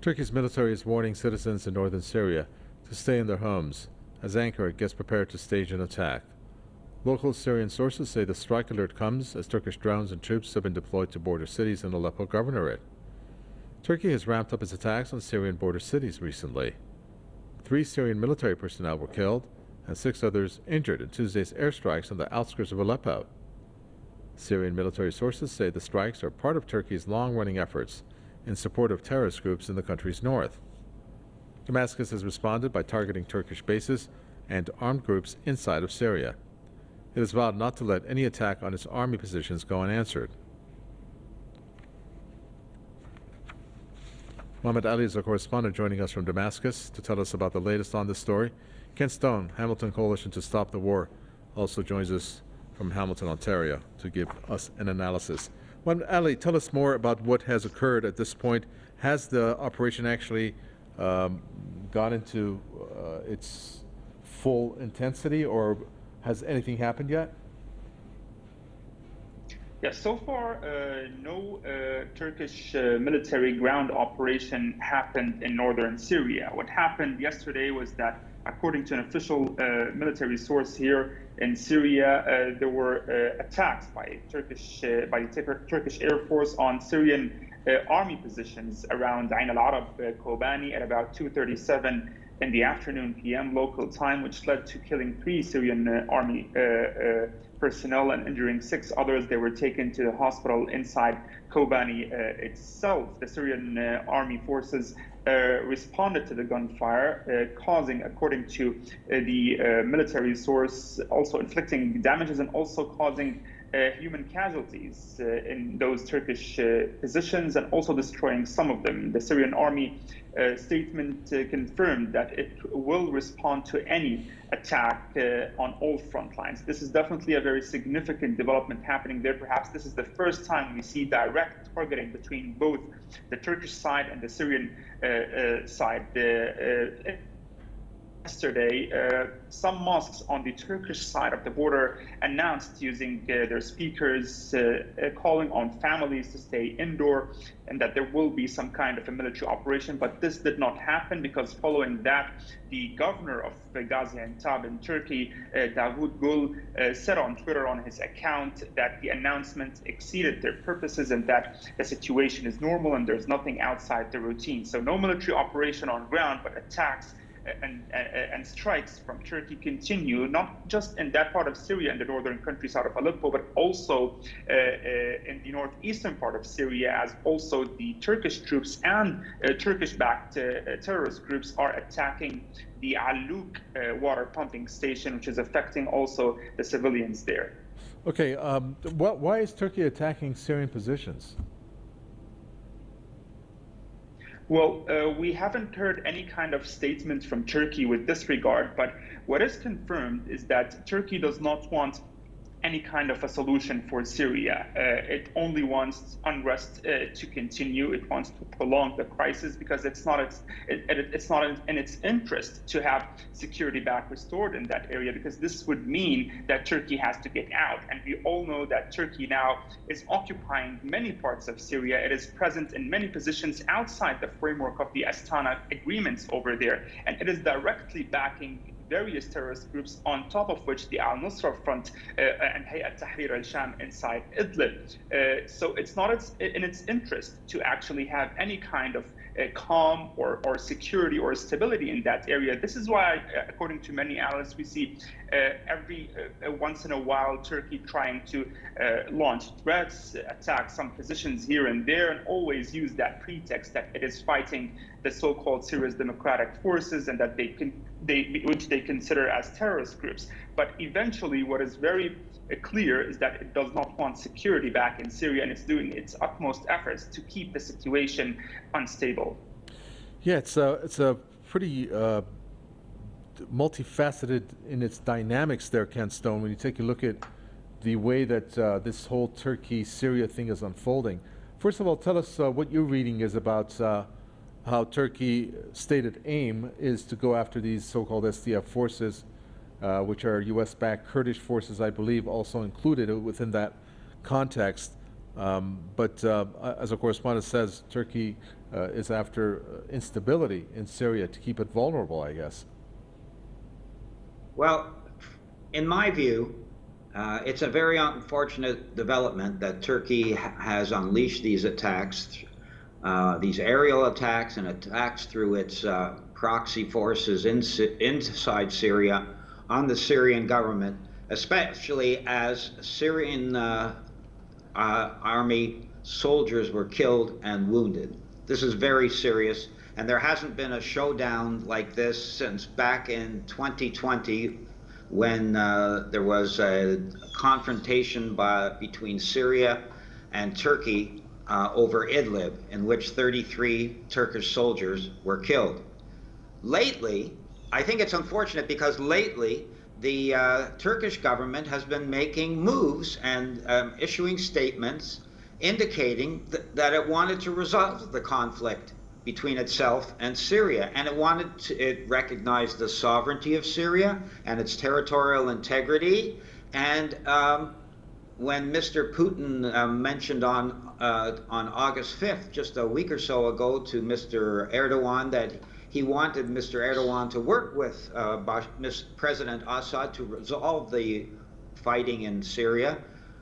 Turkey's military is warning citizens in northern Syria to stay in their homes as Ankara gets prepared to stage an attack. Local Syrian sources say the strike alert comes as Turkish drones and troops have been deployed to border cities in Aleppo Governorate. Turkey has ramped up its attacks on Syrian border cities recently. Three Syrian military personnel were killed and six others injured in Tuesday's airstrikes on the outskirts of Aleppo. Syrian military sources say the strikes are part of Turkey's long-running efforts in support of terrorist groups in the country's north. Damascus has responded by targeting Turkish bases and armed groups inside of Syria. It has vowed not to let any attack on its army positions go unanswered. Mohammed Ali is our correspondent joining us from Damascus to tell us about the latest on this story. Ken Stone, Hamilton Coalition to Stop the War, also joins us from Hamilton, Ontario, to give us an analysis. Well, Ali, tell us more about what has occurred at this point. Has the operation actually um, gone into uh, its full intensity, or has anything happened yet? Yeah, so far, uh, no uh, Turkish uh, military ground operation happened in northern Syria. What happened yesterday was that, according to an official uh, military source here in Syria, uh, there were uh, attacks by Turkish uh, by the Turkish Air Force on Syrian uh, army positions around Ain al-Arab, uh, Kobani, at about 2:37 in the afternoon PM local time, which led to killing three Syrian army personnel and injuring six others. They were taken to the hospital inside Kobani uh, itself. The Syrian uh, army forces uh, responded to the gunfire, uh, causing, according to uh, the uh, military source, also inflicting damages and also causing Uh, human casualties uh, in those Turkish uh, positions and also destroying some of them. The Syrian army uh, statement uh, confirmed that it will respond to any attack on all front lines. This is definitely a very significant development happening there. Perhaps this is the first time we see direct targeting between both the Turkish side and the Syrian side. The, yesterday, uh, some mosques on the Turkish side of the border announced using uh, their speakers uh, uh, calling on families to stay indoor and that there will be some kind of a military operation. But this did not happen because following that, the governor of Gaziantep in Turkey, uh, Davut Gul, uh, said on Twitter on his account that the announcement exceeded their purposes and that the situation is normal and there's nothing outside the routine. So no military operation on ground, but attacks and, and, and, strikes from Turkey continue, not just in that part of Syria and the northern countries out of Aleppo, but also uh, uh, in the northeastern part of Syria, as also the Turkish troops and uh, Turkish-backed uh, terrorist groups are attacking the Aluk uh, water pumping station, which is affecting also the civilians there. Okay, um, wh why is Turkey attacking Syrian positions? Well, uh, we haven't heard any kind of statement from Turkey with this regard, but what is confirmed is that Turkey does not want any kind of a solution for Syria. Uh, it only wants unrest uh, to continue. It wants to prolong the crisis because it's not its it, it, it's not in its interest to have security back restored in that area because this would mean that Turkey has to get out. And we all know that Turkey now is occupying many parts of Syria. It is present in many positions outside the framework of the Astana agreements over there, and it is directly backing various terrorist groups, on top of which the al-Nusra Front uh, and Hayat Tahrir al-Sham inside Idlib. Uh, so it's not in its interest to actually have any kind of calm or, or security or stability in that area. This is why, according to many analysts, we see uh, every uh, once in a while Turkey trying to uh, launch threats, attack some positions here and there, and always use that pretext that it is fighting the so-called Syria's democratic forces and that they can they which they consider as terrorist groups. But eventually, what is very clear is that it does not want security back in Syria and it's doing its utmost efforts to keep the situation unstable. Yeah, it's a, it's a pretty uh, multifaceted in its dynamics there, Ken Stone. When you take a look at the way that uh, this whole Turkey-Syria thing is unfolding. First of all, tell us uh, what your reading is about uh, how Turkey stated aim is to go after these so-called SDF forces uh, which are U.S.-backed Kurdish forces, I believe, also included within that context. Um, but uh, as a correspondent says, Turkey uh, is after uh, instability in Syria to keep it vulnerable, I guess. Well, in my view, uh, it's a very unfortunate development that Turkey ha has unleashed these attacks, uh, these aerial attacks and attacks through its proxy forces in, inside Syria on the Syrian government, especially as Syrian uh, uh, army soldiers were killed and wounded. This is very serious, and there hasn't been a showdown like this since back in 2020 when uh, there was a confrontation by, between Syria and Turkey uh, over Idlib, in which 33 Turkish soldiers were killed. Lately, I think it's unfortunate because lately the uh, Turkish government has been making moves and um, issuing statements indicating th that it wanted to resolve the conflict between itself and Syria. And it wanted to, it recognized the sovereignty of Syria and its territorial integrity. And um, when Mr. Putin uh, mentioned on, uh, on August 5th, just a week or so ago, to Mr. Erdogan that he wanted Mr. Erdogan to work with uh, President Assad to resolve the fighting in Syria,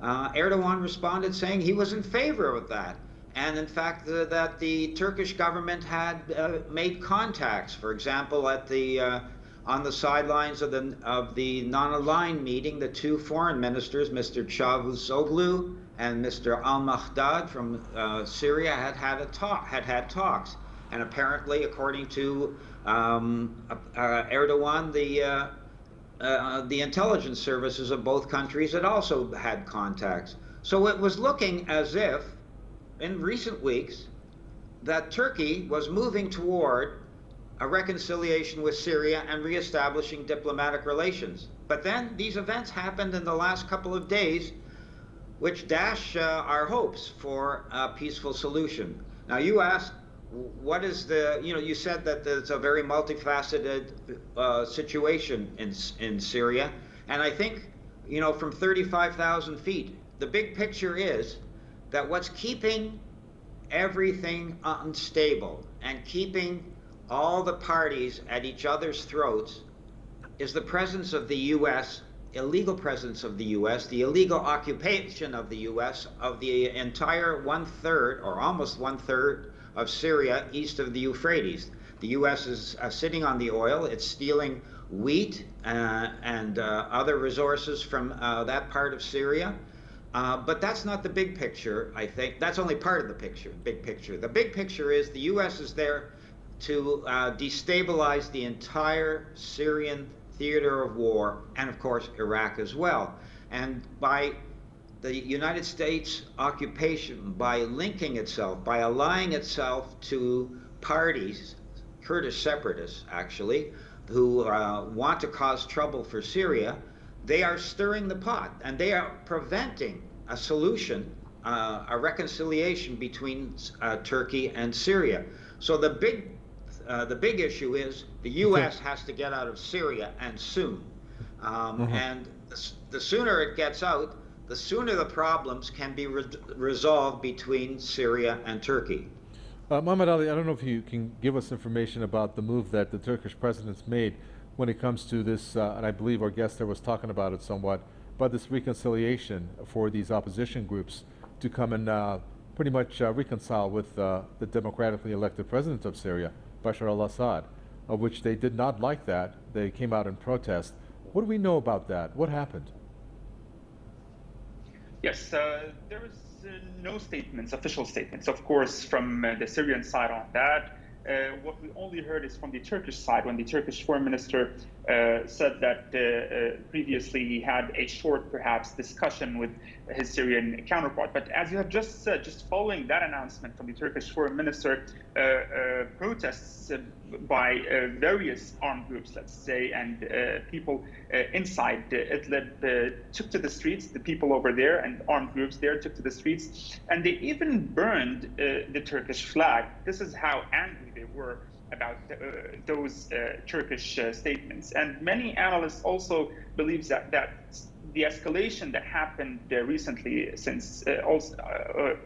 uh, Erdogan responded saying he was in favor of that and in fact uh, that the Turkish government had uh, made contacts, for example, at the uh, on the sidelines of the of the non-aligned meeting, the two foreign ministers, Mr. Cavusoglu and Mr. Al Mekdad from uh, Syria, had had a talk, had had talks, and apparently, according to um, uh, Erdogan, the uh, the intelligence services of both countries had also had contacts. So it was looking as if in recent weeks that Turkey was moving toward a reconciliation with Syria and reestablishing diplomatic relations. But then these events happened in the last couple of days, which dash uh, our hopes for a peaceful solution. Now, you asked, what is the, you know, you said that it's a very multifaceted uh, situation in, in Syria. And I think, you know, from 35,000 feet, the big picture is that what's keeping everything unstable and keeping all the parties at each other's throats is the presence of the U.S., illegal presence of the U.S., the illegal occupation of the U.S. of the entire one third or almost one third of Syria east of the Euphrates. The U.S. is uh, sitting on the oil, it's stealing wheat uh, and uh, other resources from uh, that part of Syria. Uh, but that's not the big picture, I think. That's only part of the picture, big picture. The big picture is the U.S. is there to uh, destabilize the entire Syrian theater of war, and of course, Iraq as well. And by the United States occupation, by linking itself, by allying itself to parties, Kurdish separatists actually, who uh, want to cause trouble for Syria, they are stirring the pot and they are preventing a solution, uh, a reconciliation between uh, Turkey and Syria. So the big, uh, the big issue is the U.S. has to get out of Syria and soon. Um, mm-hmm. And the, the, sooner it gets out, the sooner the problems can be re resolved between Syria and Turkey. Uh, Mohammed Ali, I don't know if you can give us information about the move that the Turkish president's made when it comes to this, uh, and I believe our guest there was talking about it somewhat, but this reconciliation for these opposition groups to come and uh, pretty much uh, reconcile with uh, the democratically elected president of Syria, Bashar al-Assad, of which they did not like that. They came out in protest. What do we know about that? What happened? Yes, uh, there was uh, no statements, official statements, of course, from the Syrian side on that. Uh, what we only heard is from the Turkish side when the Turkish foreign minister uh, said that uh, uh previously he had a short, perhaps, discussion with his Syrian counterpart. But as you have just said, just following that announcement from the Turkish foreign minister, uh, uh, protests by various armed groups, let's say, and people inside Idlib took to the streets. The people over there and armed groups there took to the streets, and they even burned the Turkish flag. This is how angry they were about uh, those uh, Turkish uh, statements. And many analysts also believe that, that the escalation that happened there recently since also,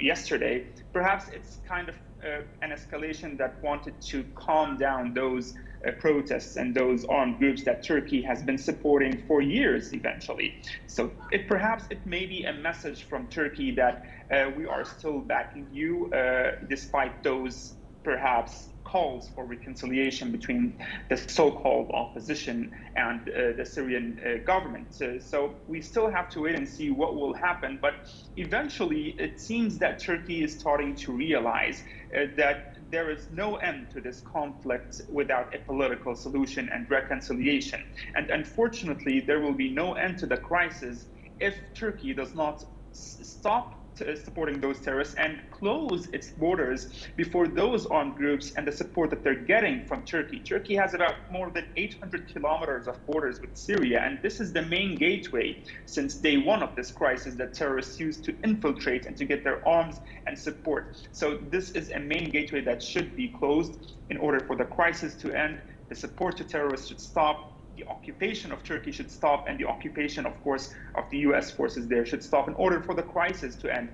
yesterday, perhaps it's kind of uh, an escalation that wanted to calm down those uh, protests and those armed groups that Turkey has been supporting for years eventually. So it perhaps it may be a message from Turkey that uh, we are still backing you uh, despite those perhaps calls for reconciliation between the so-called opposition and uh, the Syrian uh, government. Uh, so we still have to wait and see what will happen. But eventually, it seems that Turkey is starting to realize uh, that there is no end to this conflict without a political solution and reconciliation. And unfortunately, there will be no end to the crisis if Turkey does not stop supporting those terrorists and close its borders before those armed groups and the support that they're getting from Turkey. Turkey has about more than 800 kilometers of borders with Syria, and this is the main gateway since day one of this crisis that terrorists use to infiltrate and to get their arms and support. So this is a main gateway that should be closed in order for the crisis to end. The support to terrorists should stop the occupation of Turkey should stop and the occupation, of course, of the US forces there should stop in order for the crisis to end.